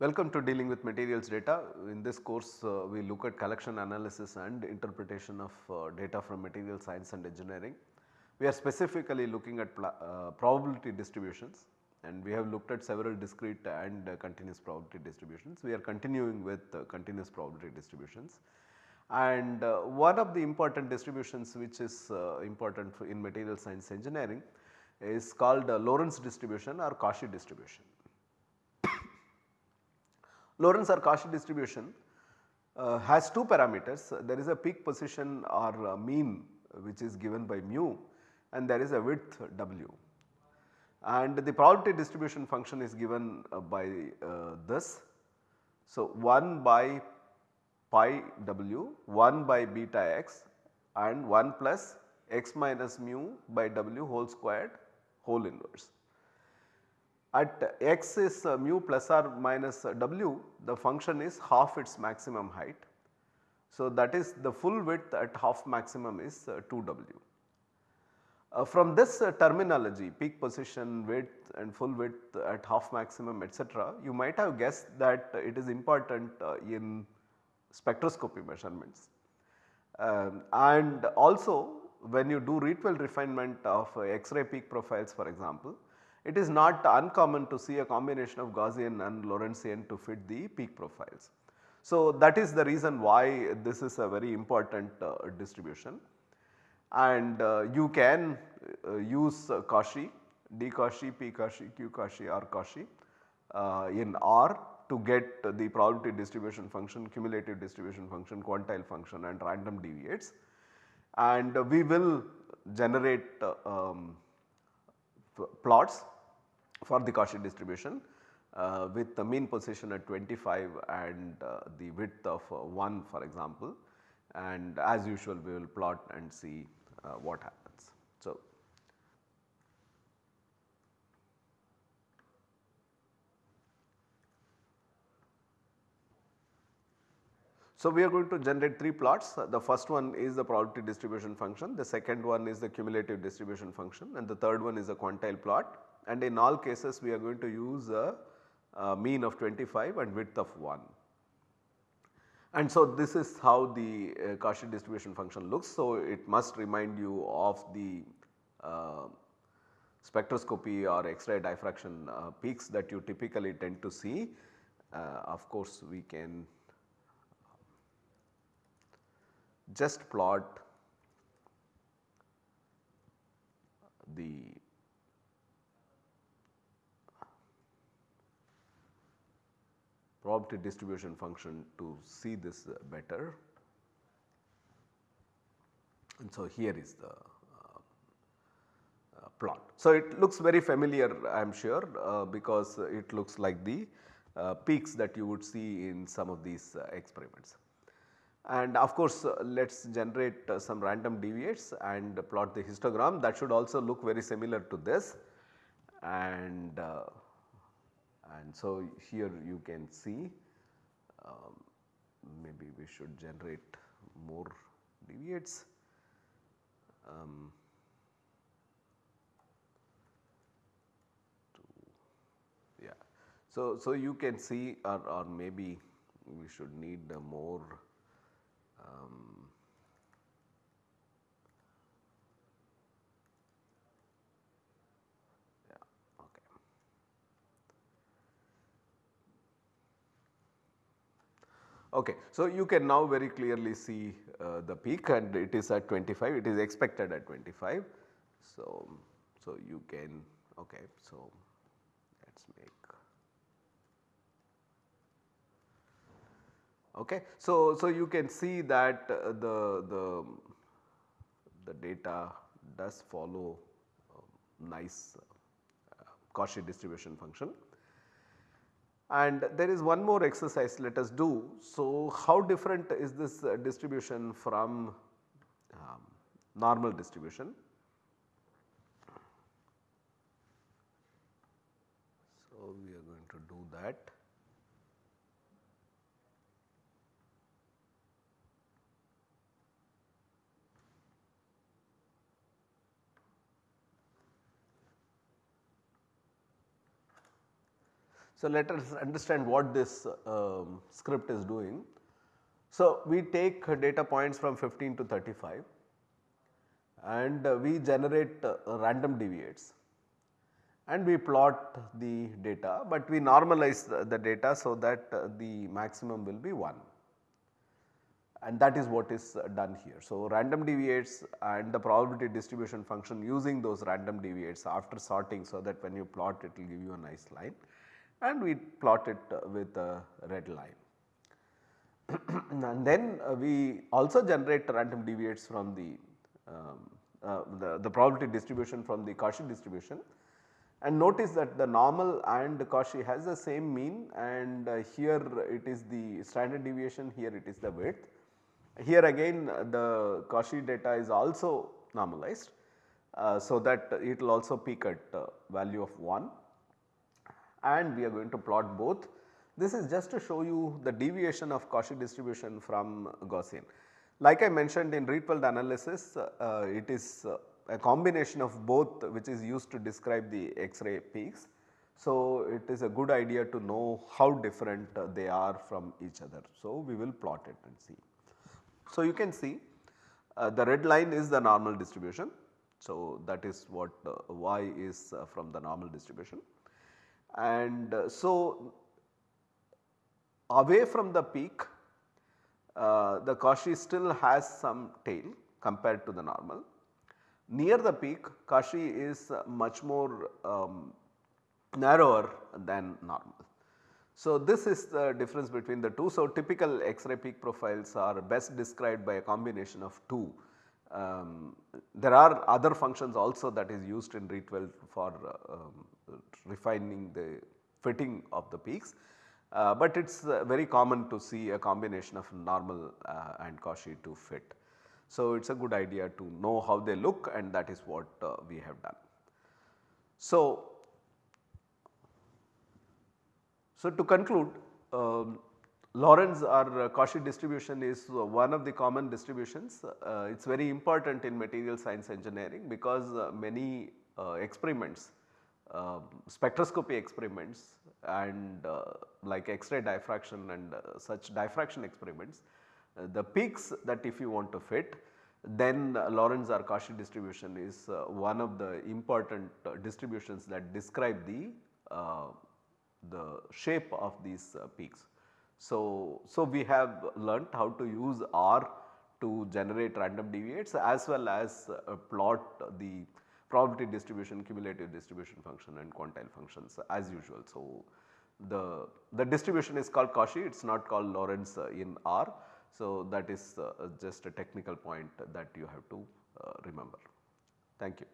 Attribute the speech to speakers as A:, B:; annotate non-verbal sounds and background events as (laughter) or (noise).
A: Welcome to dealing with materials data. In this course uh, we look at collection analysis and interpretation of uh, data from material science and engineering. We are specifically looking at uh, probability distributions and we have looked at several discrete and uh, continuous probability distributions. We are continuing with uh, continuous probability distributions. And uh, one of the important distributions which is important in material science engineering is called Lorentz distribution or Cauchy distribution. Lorentz or Cauchy distribution uh, has two parameters. There is a peak position or mean which is given by mu and there is a width w. And the probability distribution function is given uh, by uh, this. So, 1 by pi w, 1 by beta x and 1 plus x minus mu by w whole squared whole inverse. At x is uh, mu plus or minus uh, w, the function is half its maximum height. So, that is the full width at half maximum is uh, 2w. Uh, from this terminology peak position width and full width at half maximum etc., you might have guessed that it is important in spectroscopy measurements. Um, and also when you do Rietveld refinement of X-ray peak profiles for example, it is not uncommon to see a combination of Gaussian and Lorentzian to fit the peak profiles. So, that is the reason why this is a very important uh, distribution and uh, you can uh, use Cauchy, D Cauchy, P Cauchy, Q Cauchy, R Cauchy uh, in R to get the probability distribution function, cumulative distribution function, quantile function and random deviates and we will generate uh, um, plots for the Cauchy distribution uh, with the mean position at 25 and uh, the width of uh, 1 for example and as usual we will plot and see uh, what happens. So, So, we are going to generate 3 plots. The first one is the probability distribution function, the second one is the cumulative distribution function and the third one is a quantile plot and in all cases we are going to use a, a mean of 25 and width of 1. And so this is how the uh, Cauchy distribution function looks. So it must remind you of the uh, spectroscopy or X-ray diffraction uh, peaks that you typically tend to see. Uh, of course, we can just plot the probability distribution function to see this better. And so, here is the uh, plot. So, it looks very familiar I am sure uh, because it looks like the uh, peaks that you would see in some of these uh, experiments. And of course, uh, let us generate uh, some random deviates and plot the histogram that should also look very similar to this and uh, and so here you can see um, maybe we should generate more deviates. Um, yeah. So, so you can see or, or maybe we should need more um, yeah, okay. Okay, so you can now very clearly see uh, the peak and it is at 25, it is expected at 25. So, so you can, okay, so let us make Okay. So, so you can see that uh, the, the, the data does follow nice uh, Cauchy distribution function. And there is one more exercise let us do. So, how different is this uh, distribution from um, normal distribution? So, we are going to do that. So, let us understand what this um, script is doing. So, we take data points from 15 to 35 and we generate uh, random deviates and we plot the data, but we normalize the, the data so that uh, the maximum will be 1 and that is what is uh, done here. So, random deviates and the probability distribution function using those random deviates after sorting so that when you plot it will give you a nice line and we plot it uh, with a red line. (clears throat) and then uh, we also generate random deviates from the, um, uh, the, the, probability distribution from the Cauchy distribution and notice that the normal and Cauchy has the same mean and uh, here it is the standard deviation here it is the width here again the Cauchy data is also normalized. Uh, so that it will also peak at uh, value of 1 and we are going to plot both. This is just to show you the deviation of Cauchy distribution from Gaussian. Like I mentioned in Rietveld analysis uh, it is uh, a combination of both which is used to describe the X-ray peaks. So, it is a good idea to know how different uh, they are from each other. So, we will plot it and see. So, you can see uh, the red line is the normal distribution. So, that is what uh, y is uh, from the normal distribution and uh, so away from the peak uh, the Cauchy still has some tail compared to the normal. Near the peak Cauchy is much more um, narrower than normal. So, this is the difference between the two. So, typical X-ray peak profiles are best described by a combination of two. Um, there are other functions also that is used in Rietveld for uh, um, refining the fitting of the peaks, uh, but it is uh, very common to see a combination of normal uh, and Cauchy to fit. So, it is a good idea to know how they look and that is what uh, we have done. So, so, to conclude um, Lorentz or uh, Cauchy distribution is uh, one of the common distributions. Uh, it is very important in material science engineering because uh, many uh, experiments, um, spectroscopy experiments and uh, like X-ray diffraction and such diffraction experiments, the peaks that if you want to fit then Lorentz or Cauchy distribution is one of the important distributions that describe the the shape of these peaks. So, so we have learnt how to use R to generate random deviates as well as uh, plot the probability distribution, cumulative distribution function and quantile functions as usual. So, the, the distribution is called Cauchy, it is not called Lorentz uh, in R. So, that is uh, just a technical point that you have to uh, remember. Thank you.